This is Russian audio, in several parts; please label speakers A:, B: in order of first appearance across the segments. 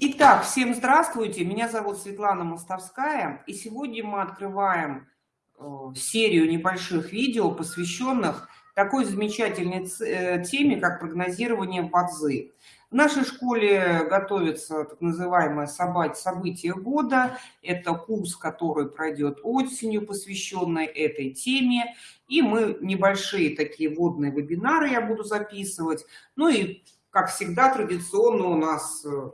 A: Итак, всем здравствуйте, меня зовут Светлана Мостовская, и сегодня мы открываем э, серию небольших видео, посвященных такой замечательной э, теме, как прогнозирование бадзы. В нашей школе готовится так называемое событие года. Это курс, который пройдет осенью, посвященный этой теме. И мы небольшие такие водные вебинары я буду записывать. Ну и, как всегда, традиционно у нас э,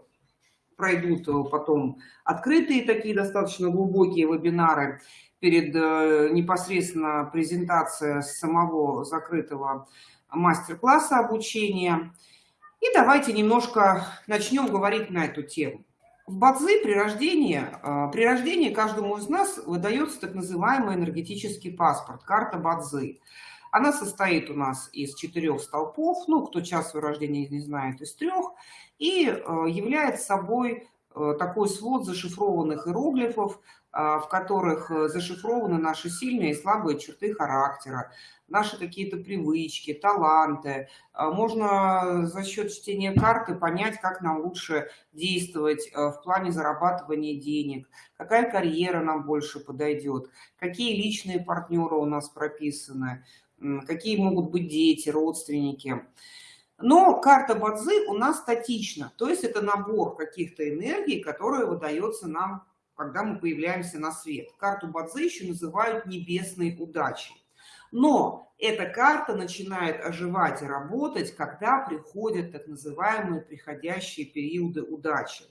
A: пройдут э, потом открытые такие достаточно глубокие вебинары перед э, непосредственно презентацией самого закрытого мастер-класса обучения. И давайте немножко начнем говорить на эту тему. В Бадзи при рождении, э, при рождении каждому из нас выдается так называемый энергетический паспорт, карта Бадзи. Она состоит у нас из четырех столпов, ну, кто час своего рождения не знает, из трех, и э, является собой э, такой свод зашифрованных иероглифов, э, в которых зашифрованы наши сильные и слабые черты характера, наши какие-то привычки, таланты. Можно за счет чтения карты понять, как нам лучше действовать в плане зарабатывания денег, какая карьера нам больше подойдет, какие личные партнеры у нас прописаны, какие могут быть дети, родственники. Но карта Бадзи у нас статична, то есть это набор каких-то энергий, которые выдается нам, когда мы появляемся на свет. Карту Бадзи еще называют небесной удачей. Но эта карта начинает оживать и работать, когда приходят так называемые приходящие периоды удачи.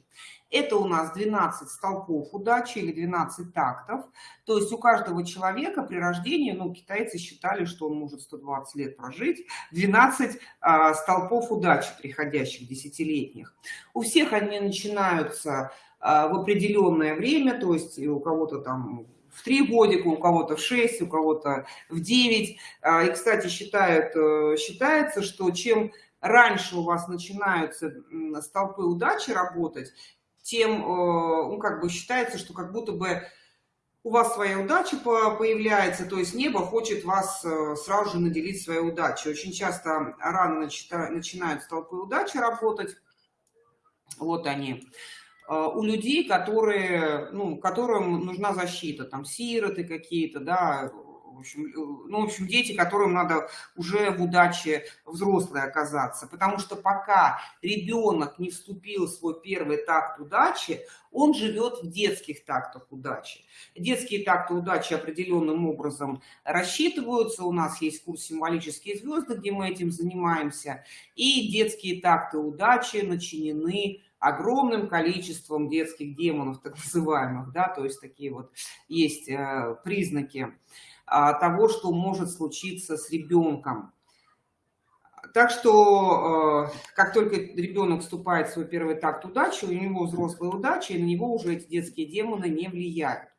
A: Это у нас 12 столпов удачи или 12 тактов. То есть у каждого человека при рождении, ну, китайцы считали, что он может 120 лет прожить, 12 а, столпов удачи приходящих, десятилетних. У всех они начинаются а, в определенное время, то есть у кого-то там в 3 годика, у кого-то в 6, у кого-то в 9. А, и, кстати, считают, э, считается, что чем раньше у вас начинаются столпы удачи работать, тем, э, ну, как бы считается, что как будто бы у вас своя удача появляется, то есть небо хочет вас э, сразу же наделить своей удачей. Очень часто рано начинают столпы удачи работать. Вот они. А, у людей, которые, ну, которым нужна защита, там сироты какие-то, да, в общем, э, ну, в общем, дети, которым надо уже в удаче взрослые оказаться. Потому что пока ребенок не вступил в свой первый такт удачи, он живет в детских тактах удачи. Детские такты удачи определенным образом рассчитываются. У нас есть курс «Символические звезды», где мы этим занимаемся. И детские такты удачи начинены огромным количеством детских демонов, так называемых, да, то есть такие вот есть э, признаки а, того, что может случиться с ребенком. Так что, э, как только ребенок вступает в свой первый такт удачи, у него взрослая удача, и на него уже эти детские демоны не влияют.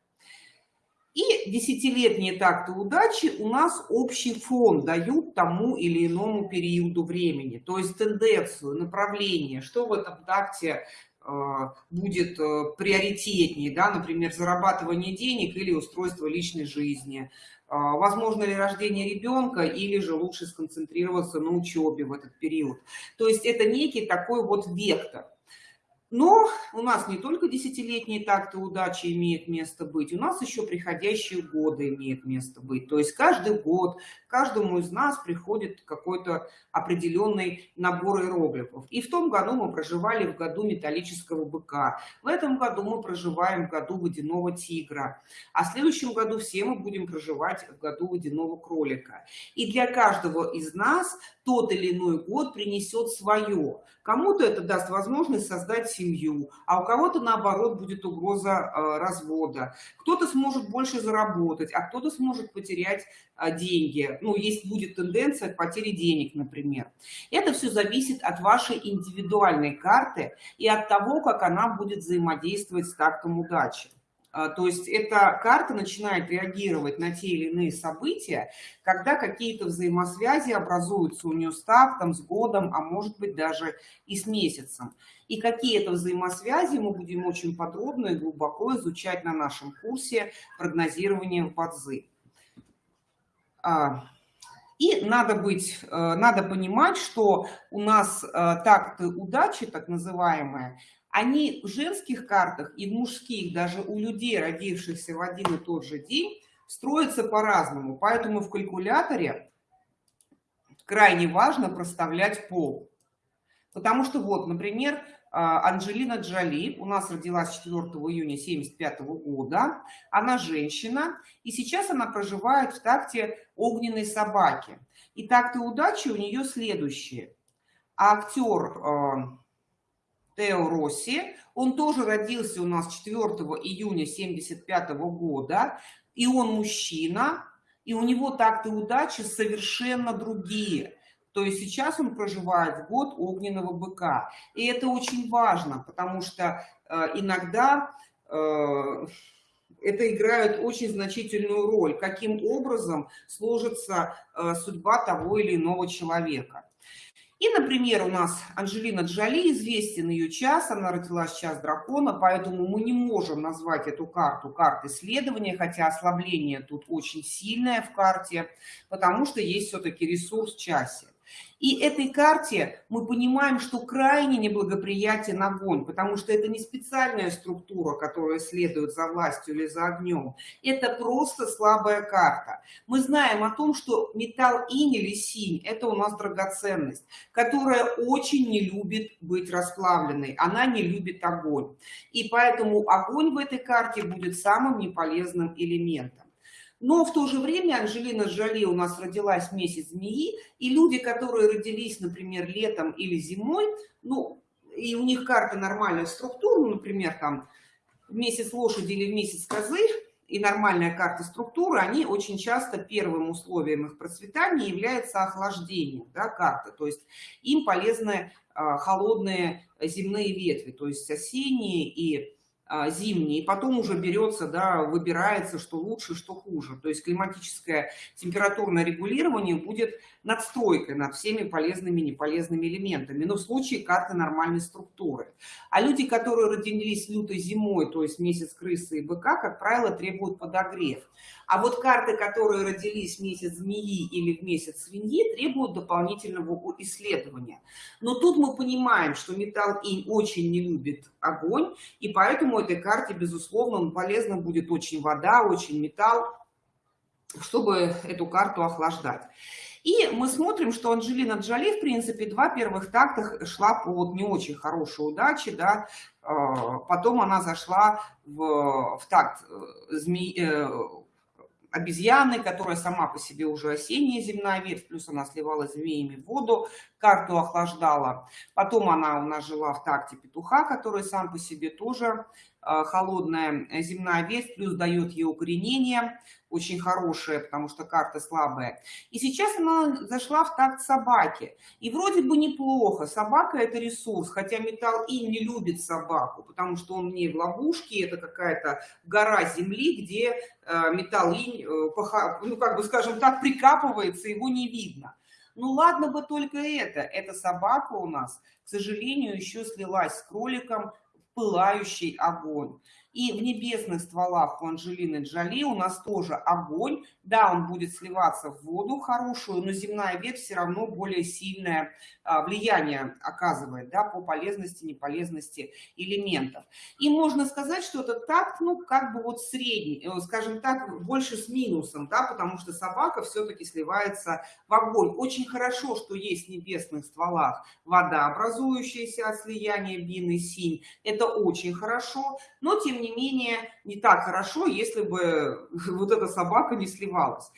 A: И десятилетние такты удачи у нас общий фон дают тому или иному периоду времени, то есть тенденцию, направление, что в этом такте э, будет э, приоритетнее, да, например, зарабатывание денег или устройство личной жизни, э, возможно ли рождение ребенка или же лучше сконцентрироваться на учебе в этот период. То есть это некий такой вот вектор. Но у нас не только десятилетние такты удачи имеют место быть, у нас еще приходящие годы имеют место быть. То есть каждый год каждому из нас приходит какой-то определенный набор иероглифов. И в том году мы проживали в году металлического быка, в этом году мы проживаем в году водяного тигра, а в следующем году все мы будем проживать в году водяного кролика. И для каждого из нас тот или иной год принесет свое. Кому-то это даст возможность создать семью, а у кого-то, наоборот, будет угроза э, развода. Кто-то сможет больше заработать, а кто-то сможет потерять э, деньги. Ну, есть будет тенденция к потере денег, например. Это все зависит от вашей индивидуальной карты и от того, как она будет взаимодействовать с тактом удачи. А, то есть эта карта начинает реагировать на те или иные события, когда какие-то взаимосвязи образуются у нее с тактом, с годом, а может быть даже и с месяцем. И какие это взаимосвязи мы будем очень подробно и глубоко изучать на нашем курсе прогнозирования Бадзи. А, и надо быть, э, надо понимать, что у нас э, такты удачи, так называемые, они в женских картах и в мужских, даже у людей, родившихся в один и тот же день, строятся по-разному. Поэтому в калькуляторе крайне важно проставлять пол. Потому что вот, например, а, Анджелина Джоли у нас родилась 4 июня 1975 года. Она женщина, и сейчас она проживает в такте огненной собаки. И такты удачи у нее следующие. А актер а, Тео Росси, он тоже родился у нас 4 июня 1975 года, и он мужчина, и у него такты удачи совершенно другие – то есть сейчас он проживает в год огненного быка. И это очень важно, потому что э, иногда э, это играет очень значительную роль, каким образом сложится э, судьба того или иного человека. И, например, у нас Анжелина Джоли, известен ее час, она родилась час дракона, поэтому мы не можем назвать эту карту картой исследования, хотя ослабление тут очень сильное в карте, потому что есть все-таки ресурс в часе. И этой карте мы понимаем, что крайне неблагоприятен огонь, потому что это не специальная структура, которая следует за властью или за огнем. Это просто слабая карта. Мы знаем о том, что металл инь или синь – это у нас драгоценность, которая очень не любит быть расплавленной. Она не любит огонь. И поэтому огонь в этой карте будет самым неполезным элементом. Но в то же время Анжелина Джоли у нас родилась месяц змеи, и люди, которые родились, например, летом или зимой, ну, и у них карта нормальная структура, ну, например, там в месяц лошади или в месяц козы, и нормальная карта структуры, они очень часто первым условием их процветания является охлаждение да, карты. То есть им полезны а, холодные земные ветви, то есть осенние и зимний, и потом уже берется, да, выбирается, что лучше, что хуже. То есть климатическое температурное регулирование будет надстройкой над всеми полезными и неполезными элементами, но в случае карты нормальной структуры. А люди, которые родились лютой зимой, то есть месяц крысы и быка, как правило, требуют подогрев. А вот карты, которые родились в месяц змеи или в месяц свиньи, требуют дополнительного исследования. Но тут мы понимаем, что металл инь очень не любит огонь, и поэтому этой карте, безусловно, полезно будет очень вода, очень металл, чтобы эту карту охлаждать. И мы смотрим, что Анджелина Джоли, в принципе, два первых такта шла по вот не очень хорошей удаче, да, а, потом она зашла в, в такт э, змеи, э, обезьяны, которая сама по себе уже осенняя земная ветвь, плюс она сливала змеями воду, карту охлаждала. Потом она у нас жила в такте петуха, который сам по себе тоже Э, холодная земная ветвь, плюс дает ей укоренение, очень хорошее, потому что карта слабая. И сейчас она зашла в такт собаки. И вроде бы неплохо, собака это ресурс, хотя металл и не любит собаку, потому что он не в ловушке, это какая-то гора земли, где э, металл инь, э, ну как бы скажем так, прикапывается, его не видно. Ну ладно бы только это, эта собака у нас, к сожалению, еще слилась с кроликом, пылающий огонь. И в небесных стволах у Анжелины Джоли у нас тоже огонь. Да, он будет сливаться в воду хорошую, но земная ветвь все равно более сильное а, влияние оказывает да, по полезности, неполезности элементов. И можно сказать, что это такт, ну, как бы вот средний, э, скажем так, больше с минусом, да, потому что собака все-таки сливается в огонь. Очень хорошо, что есть в небесных стволах вода, образующаяся от слияния бин и синь. Это очень хорошо, но тем не не менее, не так хорошо, если бы вот эта собака не сливалась.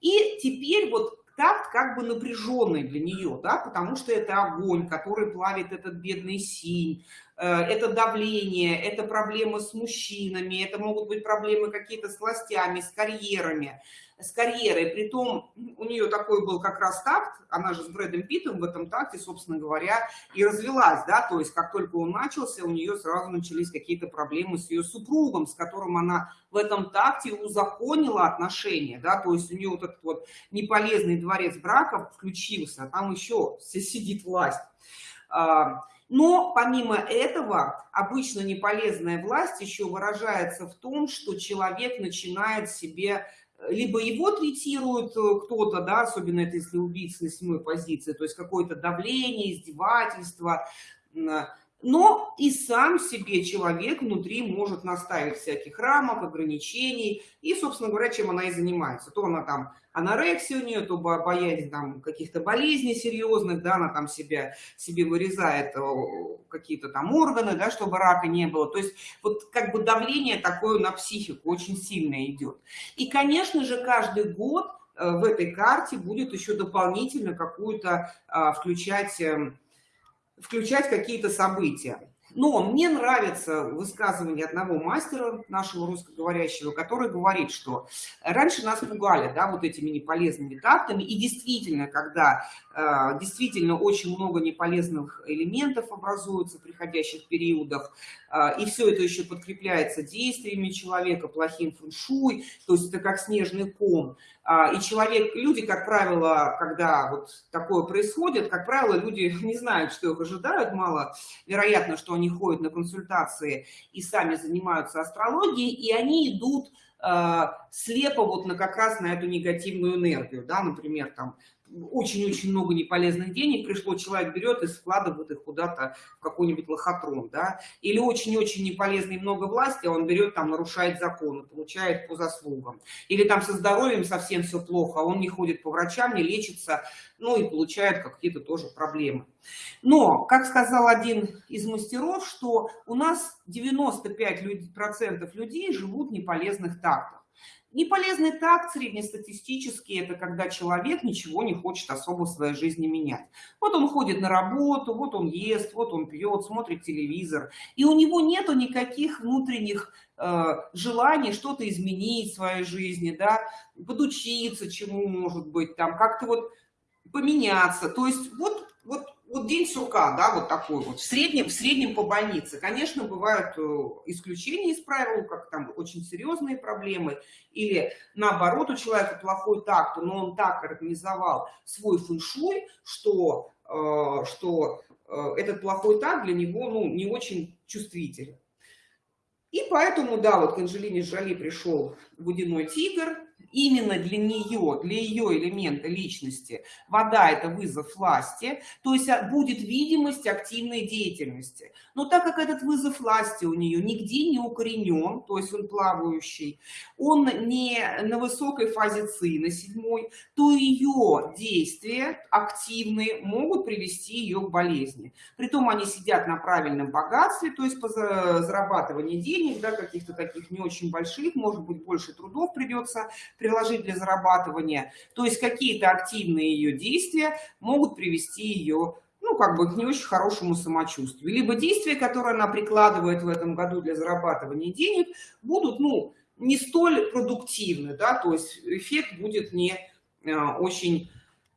A: И теперь вот такт как бы напряженный для нее, да, потому что это огонь, который плавит этот бедный синь, это давление, это проблемы с мужчинами, это могут быть проблемы какие-то с властями, с карьерами с карьерой. Притом у нее такой был как раз такт, она же с Брэдом Питтом в этом такте, собственно говоря, и развелась, да, то есть как только он начался, у нее сразу начались какие-то проблемы с ее супругом, с которым она в этом такте узаконила отношения, да, то есть у нее вот этот вот неполезный дворец брака включился, а там еще сидит власть. Но помимо этого, обычно неполезная власть еще выражается в том, что человек начинает себе либо его третирует э, кто-то, да, особенно это если убийца на седьмой позиции, то есть какое-то давление, издевательство, но и сам себе человек внутри может наставить всяких рамок, ограничений, и, собственно говоря, чем она и занимается. То она там анорексия у нее, то боязнь там каких-то болезней серьезных, да, она там себя, себе вырезает какие-то там органы, да, чтобы рака не было. То есть вот как бы давление такое на психику очень сильно идет. И, конечно же, каждый год э, в этой карте будет еще дополнительно какую-то а, включать эм, включать какие-то события. Но мне нравится высказывание одного мастера нашего русскоговорящего, который говорит, что раньше нас пугали да, вот этими неполезными тактами, и действительно, когда э, действительно очень много неполезных элементов образуется в приходящих периодах, э, и все это еще подкрепляется действиями человека, плохим фэншуй, то есть это как снежный ком, а, и человек, люди, как правило, когда вот такое происходит, как правило, люди не знают, что их ожидают, мало вероятно, что они ходят на консультации и сами занимаются астрологией, и они идут э, слепо вот на как раз на эту негативную энергию, да, например, там очень-очень много неполезных денег пришло, человек берет и складывает их куда-то в какой-нибудь лохотрон, да, или очень-очень неполезный много власти, а он берет там, нарушает законы, получает по заслугам, или там со здоровьем совсем все плохо, а он не ходит по врачам, не лечится, ну и получает какие-то тоже проблемы. Но, как сказал один из мастеров, что у нас 95% людей живут в неполезных тактах. Неполезный такт среднестатистический – это когда человек ничего не хочет особо в своей жизни менять. Вот он ходит на работу, вот он ест, вот он пьет, смотрит телевизор, и у него нету никаких внутренних э, желаний что-то изменить в своей жизни, да, подучиться чему, может быть, там, как-то вот поменяться. То есть вот, вот вот день сурка, да, вот такой вот, в среднем, в среднем по больнице. Конечно, бывают э, исключения из правил, как там очень серьезные проблемы, или наоборот у человека плохой такт, но он так организовал свой фэншуй, что, э, что э, этот плохой такт для него ну, не очень чувствителен. И поэтому, да, вот к Анжелине Жоли пришел водяной тигр, именно для нее, для ее элемента личности, вода – это вызов власти, то есть а, будет видимость активной деятельности. Но так как этот вызов власти у нее нигде не укоренен, то есть он плавающий, он не на высокой фазе ЦИ, на седьмой, то ее действия активные могут привести ее к болезни. Притом они сидят на правильном богатстве, то есть по зарабатыванию денег, да, каких-то таких не очень больших, может быть, больше трудов придется приложить для зарабатывания. То есть какие-то активные ее действия могут привести ее ну, как бы к не очень хорошему самочувствию. Либо действия, которые она прикладывает в этом году для зарабатывания денег, будут, ну, не столь продуктивны, да, то есть эффект будет не а, очень,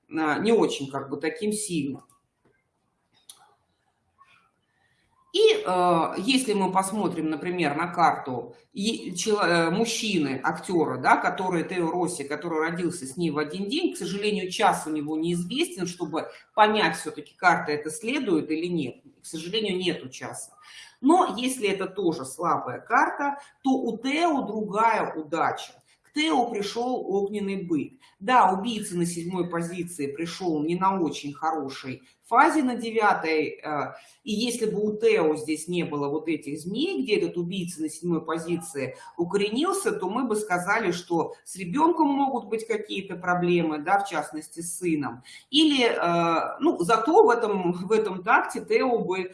A: а, не очень, как бы, таким сильным. И э, если мы посмотрим, например, на карту э, мужчины, актера, да, который Тео Росси, который родился с ней в один день, к сожалению, час у него неизвестен, чтобы понять, все-таки карта это следует или нет. К сожалению, нету часа. Но если это тоже слабая карта, то у Тео другая удача. Тео пришел огненный бык. Да, убийца на седьмой позиции пришел не на очень хорошей фазе на девятой, э, и если бы у Тео здесь не было вот этих змей, где этот убийца на седьмой позиции укоренился, то мы бы сказали, что с ребенком могут быть какие-то проблемы, да, в частности с сыном. Или, э, ну, зато в этом, в этом такте Тео бы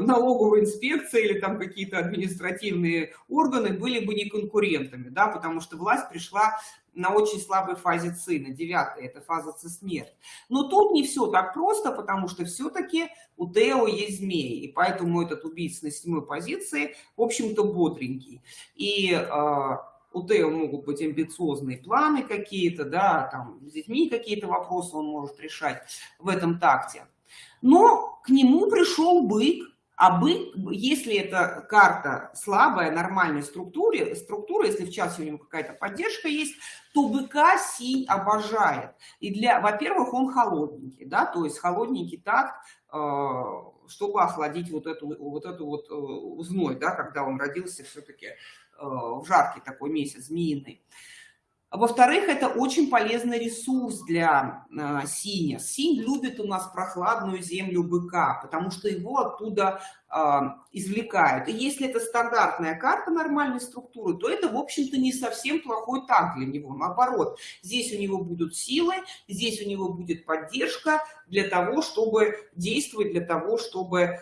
A: налоговая инспекция или там какие-то административные органы были бы не конкурентами, да, потому что власть пришла на очень слабой фазе ЦИ, на девятой, это фаза ЦИ-смерть. Но тут не все так просто, потому что все-таки у Тео есть змеи, и поэтому этот убийца на седьмой позиции, в общем-то, бодренький. И э, у Тео могут быть амбициозные планы какие-то, да, там, с детьми какие-то вопросы он может решать в этом такте. Но к нему пришел бык, а бык, если это карта слабая, нормальной структуре, структура, если в часе у него какая-то поддержка есть, то быка синь обожает. И для, во-первых, он холодненький, да, то есть холодненький так, э, чтобы охладить вот эту вот, эту вот э, зной, да, когда он родился все-таки э, в жаркий такой месяц, змеиный. Во-вторых, это очень полезный ресурс для э, синя. Синь любит у нас прохладную землю быка, потому что его оттуда э, извлекают. И если это стандартная карта нормальной структуры, то это, в общем-то, не совсем плохой так для него. Наоборот, здесь у него будут силы, здесь у него будет поддержка для того, чтобы действовать, для того, чтобы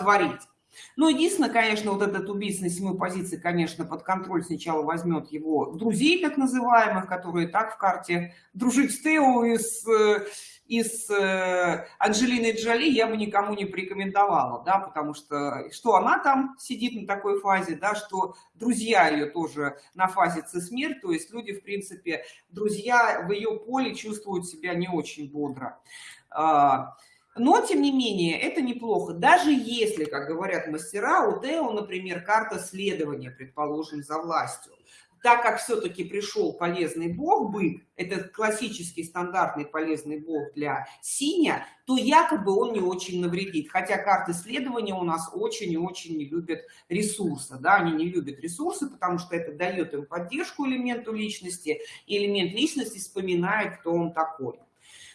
A: творить. Ну, единственное, конечно, вот этот убийца на седьмой позиции, конечно, под контроль сначала возьмет его друзей, так называемых, которые так в карте дружить с Тео и с, и с э, Анджелиной Джоли я бы никому не порекомендовала, да, потому что что она там сидит на такой фазе, да, что друзья ее тоже на фазе цисмер, то есть люди, в принципе, друзья в ее поле чувствуют себя не очень бодро. Но, тем не менее, это неплохо. Даже если, как говорят мастера, у Тео, например, карта следования, предположим, за властью. Так как все-таки пришел полезный бог, бык, это классический стандартный полезный бог для синя, то якобы он не очень навредит. Хотя карты следования у нас очень и очень не любят ресурсы. Да? Они не любят ресурсы, потому что это дает им поддержку элементу личности. И элемент личности вспоминает, кто он такой.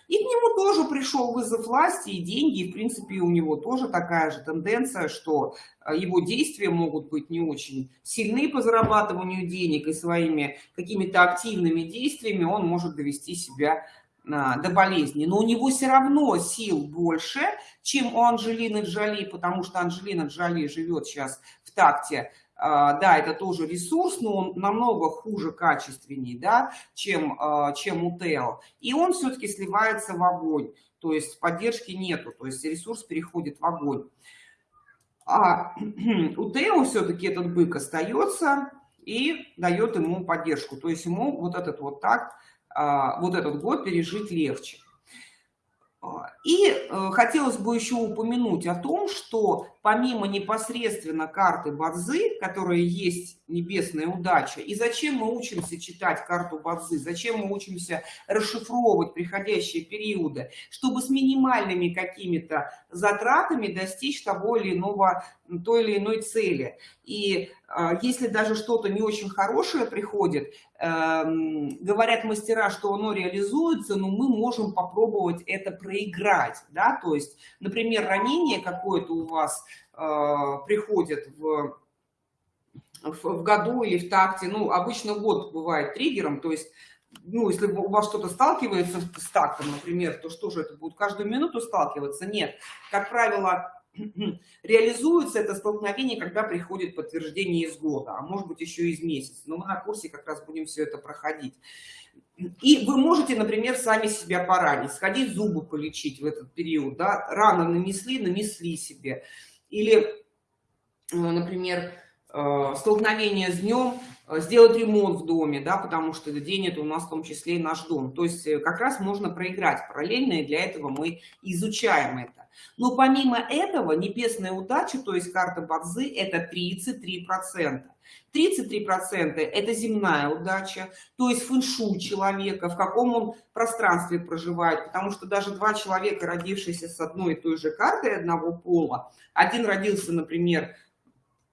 A: И к нему тоже пришел вызов власти и деньги. И, в принципе, у него тоже такая же тенденция, что э, его действия могут быть не очень сильны по зарабатыванию денег и своими какими-то активными действиями он может довести себя а, до болезни. Но у него все равно сил больше, чем у Анжелины Джоли, потому что Анжелина Джоли живет сейчас в такте да, это тоже ресурс, но он намного хуже, качественней, да, чем, а, чем у Тео. И он все-таки сливается в огонь, то есть поддержки нету, то есть ресурс переходит в огонь. А у Тео все-таки этот бык остается и дает ему поддержку, то есть ему вот этот вот так, а, вот этот год пережить легче. И э, хотелось бы еще упомянуть о том, что помимо непосредственно карты Бадзы, которая есть небесная удача, и зачем мы учимся читать карту Бадзы, зачем мы учимся расшифровывать приходящие периоды, чтобы с минимальными какими-то затратами достичь того или иного, той или иной цели. И э, если даже что-то не очень хорошее приходит, э, говорят мастера, что оно реализуется, но мы можем попробовать это проиграть. Да? То есть, например, ранение какое-то у вас Э, приходят в, в, в году или в такте, ну, обычно год бывает триггером, то есть, ну, если у вас что-то сталкивается с тактом, например, то что же это будет каждую минуту сталкиваться? Нет, как правило, реализуется это столкновение, когда приходит подтверждение из года, а может быть еще из месяца. Но мы на курсе как раз будем все это проходить. И вы можете, например, сами себя поранить, сходить зубы полечить в этот период, да, рано нанесли, нанесли себе. Или, э, например, э, столкновение с днем, сделать ремонт в доме, да, потому что день это у нас в том числе и наш дом. То есть как раз можно проиграть параллельно, и для этого мы изучаем это. Но помимо этого, небесная удача, то есть карта Бадзы, это 33%. 33% это земная удача, то есть фэншуй человека, в каком он пространстве проживает, потому что даже два человека, родившиеся с одной и той же картой одного пола, один родился, например,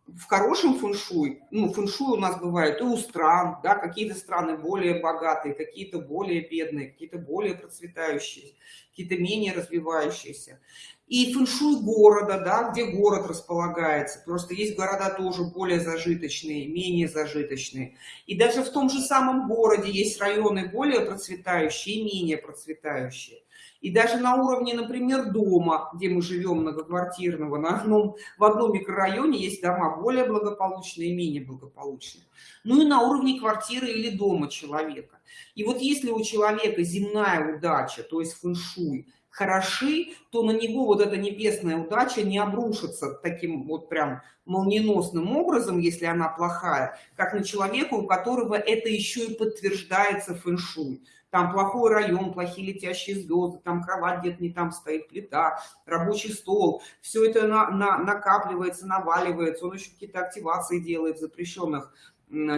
A: в хорошем фэншуй, ну, фэншуй у нас бывает и у стран, да, какие-то страны более богатые, какие-то более бедные, какие-то более процветающие, какие-то менее развивающиеся и фэншуй города, да, где город располагается. Просто есть города тоже более зажиточные, менее зажиточные. И даже в том же самом городе есть районы более процветающие и менее процветающие. И даже на уровне, например, дома, где мы живем многоквартирного, на одном, в одном микрорайоне есть дома более благополучные и менее благополучные. Ну и на уровне квартиры или дома человека. И вот если у человека земная удача, то есть фэншуй, хороши, то на него вот эта небесная удача не обрушится таким вот прям молниеносным образом, если она плохая, как на человека, у которого это еще и подтверждается фэншуй. Там плохой район, плохие летящие звезды, там кровать где-то не там стоит, плита, рабочий стол. Все это на, на, накапливается, наваливается, он еще какие-то активации делает в запрещенных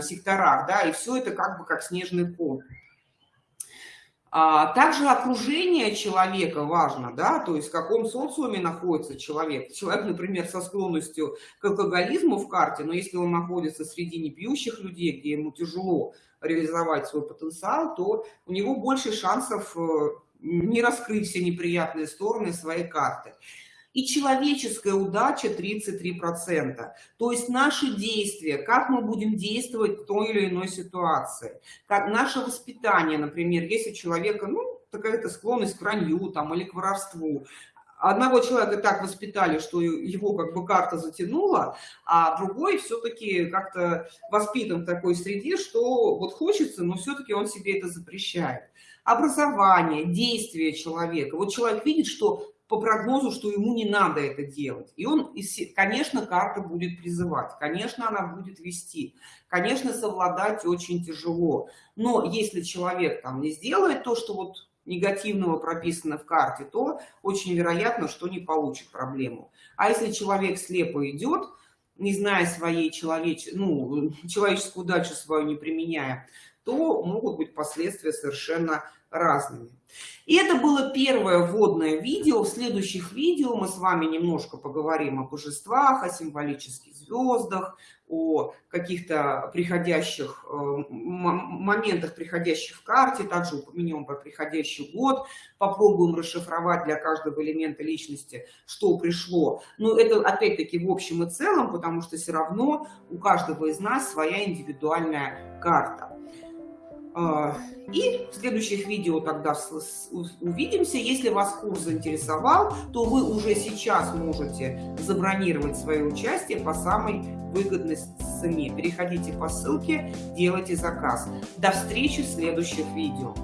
A: секторах, да, и все это как бы как снежный ком. А также окружение человека важно, да, то есть в каком социуме находится человек. Человек, например, со склонностью к алкоголизму в карте, но если он находится среди непьющих людей, где ему тяжело реализовать свой потенциал, то у него больше шансов э, не раскрыть все неприятные стороны своей карты и человеческая удача 33%. То есть наши действия, как мы будем действовать в той или иной ситуации, как наше воспитание, например, если у человека, ну, такая-то склонность к вранью там, или к воровству, одного человека так воспитали, что его как бы карта затянула, а другой все-таки как-то воспитан в такой среде, что вот хочется, но все-таки он себе это запрещает. Образование, действие человека. Вот человек видит, что по прогнозу, что ему не надо это делать. И он, конечно, карта будет призывать, конечно, она будет вести, конечно, совладать очень тяжело. Но если человек там не сделает то, что вот негативного прописано в карте, то очень вероятно, что не получит проблему. А если человек слепо идет, не зная своей человеч... ну, человеческую удачу свою не применяя, то могут быть последствия совершенно разными. И это было первое вводное видео. В следующих видео мы с вами немножко поговорим о божествах, о символических звездах, о каких-то приходящих э, моментах, приходящих в карте, также упомянем про приходящий год, попробуем расшифровать для каждого элемента личности, что пришло. Но это опять-таки в общем и целом, потому что все равно у каждого из нас своя индивидуальная карта. А, и в следующих видео тогда увидимся. Если вас курс заинтересовал, то вы уже сейчас можете забронировать свое участие по самой выгодной цене. Переходите по ссылке, делайте заказ. До встречи в следующих видео.